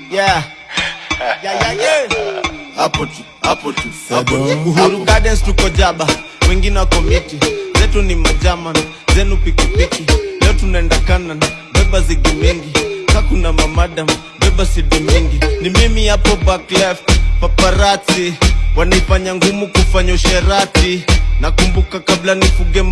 Yeah. Yeah, yeah, yeah. hapo tu hapo tu Uhuru Gardens tuko jaba, wengine wako miti, zetu ni majaman, zenu pikipiki. Leo tunaenda kanan, beba zigi mingi, kakuna mamadam, beba sidi mingi. Ni mimi hapo back left, paparazzi wanaifanya ngumu kufanya usherati. Nakumbuka kabla nifuge